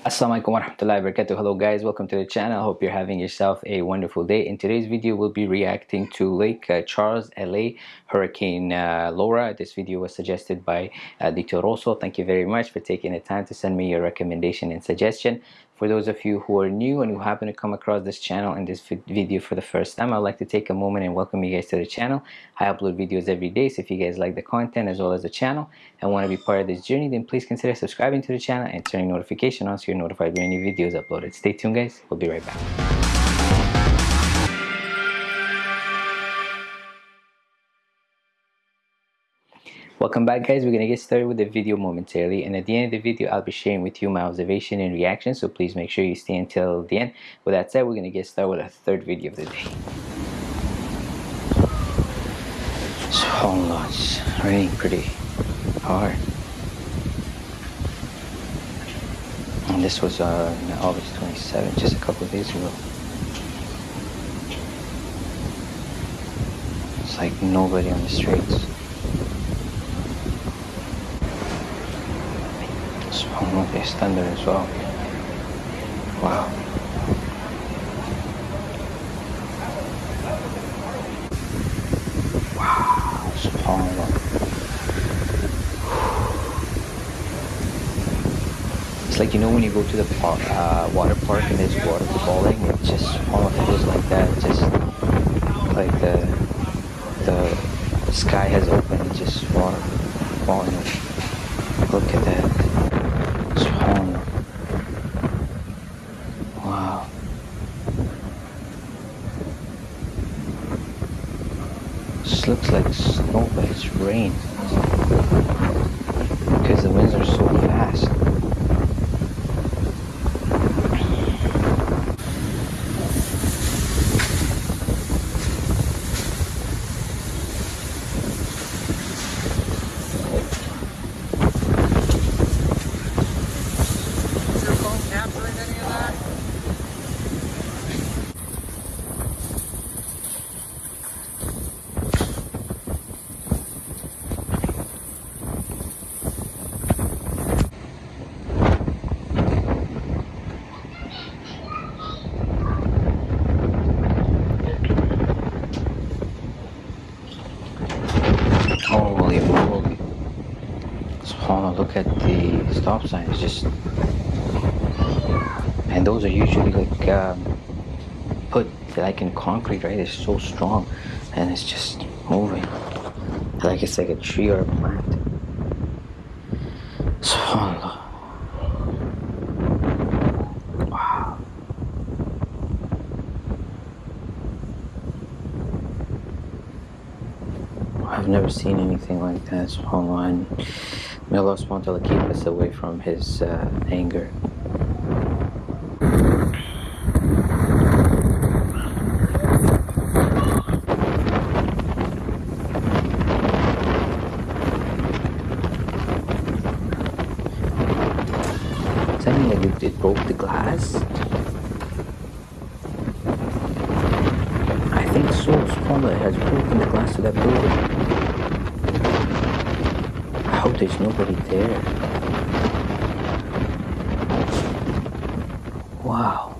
Assalamualaikum warahmatullahi wabarakatuh. Hello guys, welcome to the channel. Hope you're having yourself a wonderful day. In today's video, we'll be reacting to Lake uh, Charles, LA, Hurricane uh, Laura. This video was suggested by uh, Dito Rosso. Thank you very much for taking the time to send me your recommendation and suggestion. For those of you who are new and who happen to come across this channel and this video for the first time, I'd like to take a moment and welcome you guys to the channel. I upload videos every day, so if you guys like the content as well as the channel and want to be part of this journey, then please consider subscribing to the channel and turning notification on so you're notified when new videos uploaded. Stay tuned guys, we'll be right back. Welcome back guys, we're going to get started with the video momentarily and at the end of the video I'll be sharing with you my observation and reaction so please make sure you stay until the end. With that said, we're going to get started with our third video of the day. It's raining pretty hard. And this was uh, August 27th, just a couple of days ago. It's like nobody on the streets. Subhanallah, they stand there as well. Wow. Wow. It's like, you know, when you go to the park, uh, water park and there's water falling, it just, subhanallah, feels like that. Just like the, the sky has opened, just water falling. Look at that. This looks like snow, but it's rain. Because the winds are so fast. Look at the stop signs just and those are usually like um, put like in concrete right? It's so strong and it's just moving like it's like a tree or a plant. Subhanallah wow. I've never seen anything like that subhanallah May Allah subhanahu keep us away from His uh, anger. Does that mean like it broke the glass? I think so, subhanAllah, has broken the glass of that building hope there's nobody there. Wow.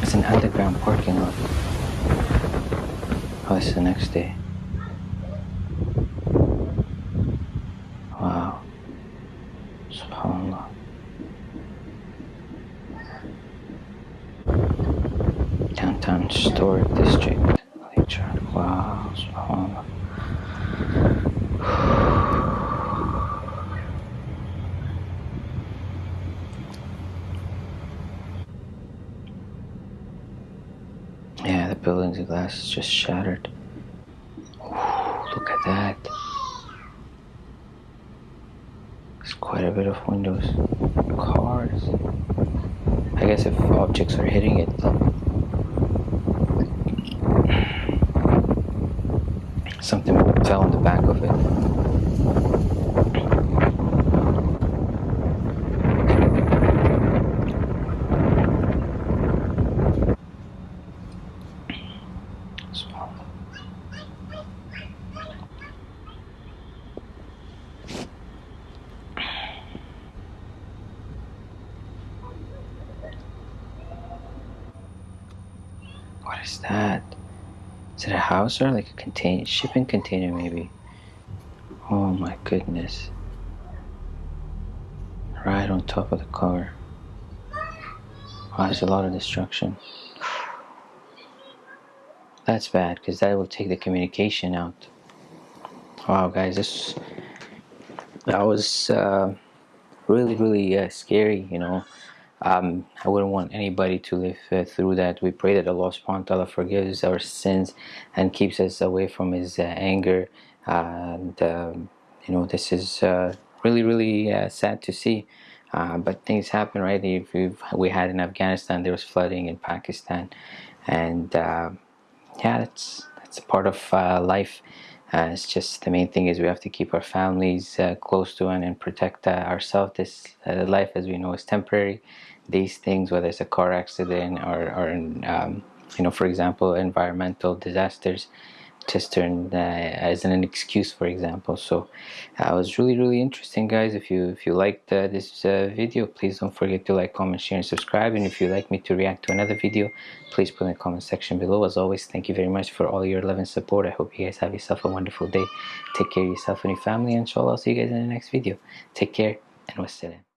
It's an underground parking lot. Oh, it's the next day. Wow. SubhanAllah. Downtown Historic District. Wow, subhanAllah. Yeah, the building's glass is just shattered. Ooh, look at that. There's quite a bit of windows. Cars. I guess if objects are hitting it, Something fell on the back of it. What is that? Is it a house or like a container? shipping container maybe? Oh my goodness. Right on top of the car. Wow there's a lot of destruction. That's bad because that will take the communication out. Wow guys this that was uh, really really uh, scary you know um, I wouldn't want anybody to live uh, through that. We pray that Allah subhanahu wa ta'ala forgives our sins and keeps us away from his uh, anger. And um, you know this is uh, really really uh, sad to see. But things happen right? If we had in Afghanistan there was flooding in Pakistan. And yeah that's that's a part of life uh, it's just the main thing is we have to keep our families uh, close to and, and protect uh, ourselves. This uh, life as we know is temporary. These things whether it's a car accident or, or um, you know for example environmental disasters just turned uh, as an excuse for example. So uh, it was really really interesting guys. If you if you liked uh, this uh, video please don't forget to like comment share and subscribe. And if you'd like me to react to another video please put in the comment section below. As always thank you very much for all your love and support. I hope you guys have yourself a wonderful day. Take care of yourself and your family and inshallah i'll see you guys in the next video. Take care and wassalam